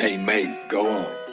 Hey, Maze, go on.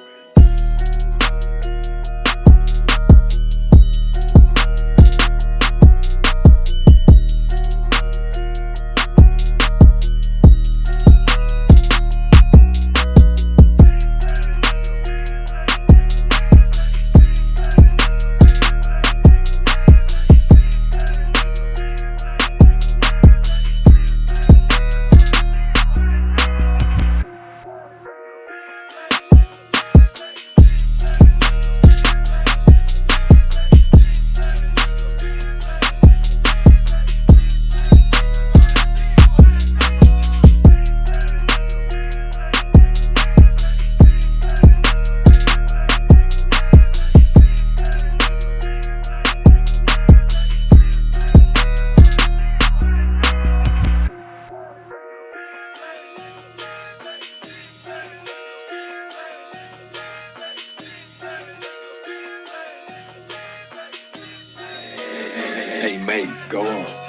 Maze, go on.